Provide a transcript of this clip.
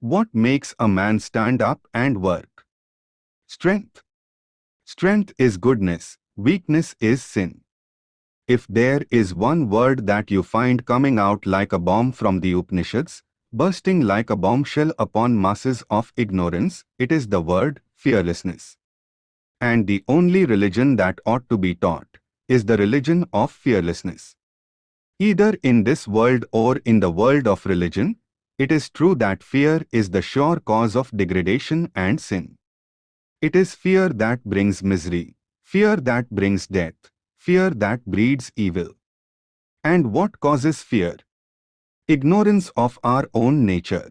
What makes a man stand up and work? Strength. Strength is goodness, weakness is sin. If there is one word that you find coming out like a bomb from the Upanishads, bursting like a bombshell upon masses of ignorance, it is the word fearlessness. And the only religion that ought to be taught is the religion of fearlessness. Either in this world or in the world of religion, it is true that fear is the sure cause of degradation and sin. It is fear that brings misery, fear that brings death, fear that breeds evil. And what causes fear? ignorance of our own nature.